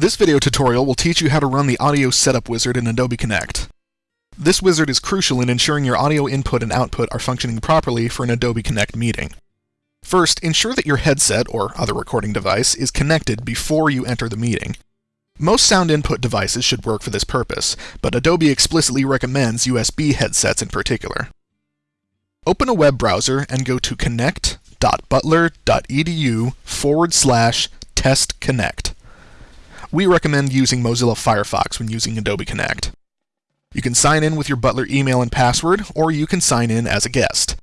This video tutorial will teach you how to run the audio setup wizard in Adobe Connect. This wizard is crucial in ensuring your audio input and output are functioning properly for an Adobe Connect meeting. First, ensure that your headset or other recording device is connected before you enter the meeting. Most sound input devices should work for this purpose, but Adobe explicitly recommends USB headsets in particular. Open a web browser and go to connect.butler.edu forward slash testconnect. We recommend using Mozilla Firefox when using Adobe Connect. You can sign in with your Butler email and password, or you can sign in as a guest.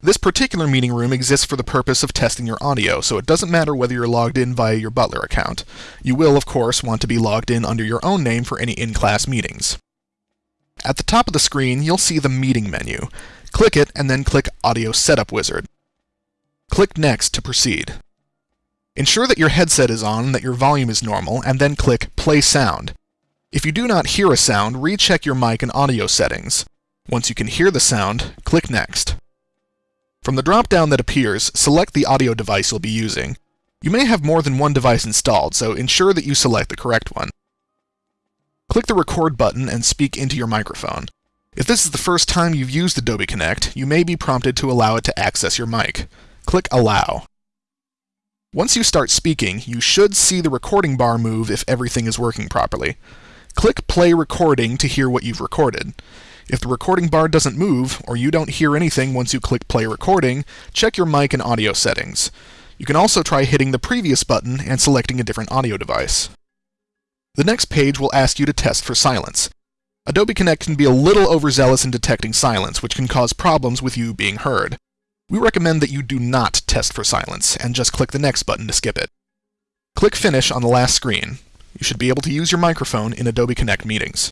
This particular meeting room exists for the purpose of testing your audio, so it doesn't matter whether you're logged in via your Butler account. You will, of course, want to be logged in under your own name for any in-class meetings. At the top of the screen, you'll see the Meeting menu. Click it, and then click Audio Setup Wizard. Click Next to proceed. Ensure that your headset is on that your volume is normal, and then click Play Sound. If you do not hear a sound, recheck your mic and audio settings. Once you can hear the sound, click Next. From the drop-down that appears, select the audio device you'll be using. You may have more than one device installed, so ensure that you select the correct one. Click the Record button and speak into your microphone. If this is the first time you've used Adobe Connect, you may be prompted to allow it to access your mic. Click Allow. Once you start speaking, you should see the recording bar move if everything is working properly. Click Play Recording to hear what you've recorded. If the recording bar doesn't move, or you don't hear anything once you click Play Recording, check your mic and audio settings. You can also try hitting the previous button and selecting a different audio device. The next page will ask you to test for silence. Adobe Connect can be a little overzealous in detecting silence, which can cause problems with you being heard. We recommend that you do not test for silence, and just click the next button to skip it. Click Finish on the last screen. You should be able to use your microphone in Adobe Connect meetings.